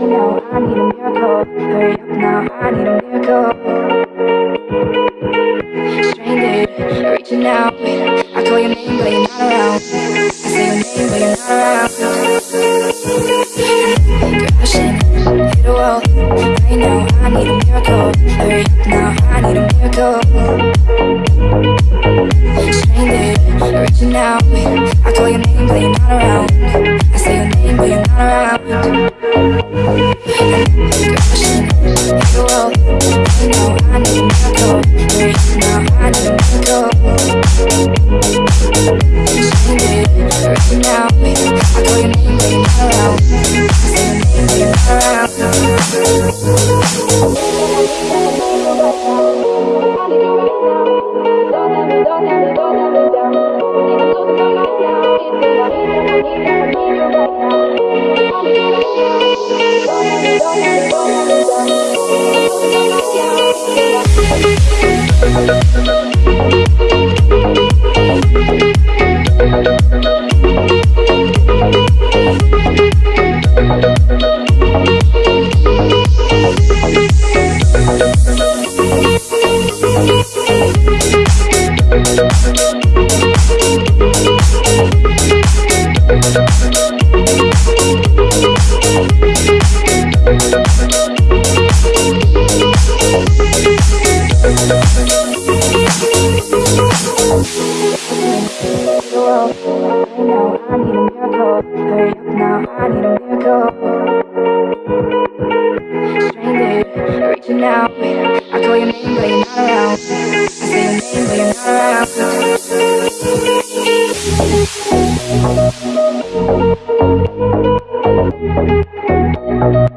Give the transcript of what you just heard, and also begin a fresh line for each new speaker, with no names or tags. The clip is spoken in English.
now, I need a miracle. Hurry up now, I need a miracle. Stranded, reaching out, I call your name, but you're not around. I say your name, but you're not around. Crashing, hit a wall. Right now, I need a miracle. Hurry up now, I need a miracle. Stranded, reaching out, I call your name, but you're not around. I say your name, but you're not around. Not around.
Thank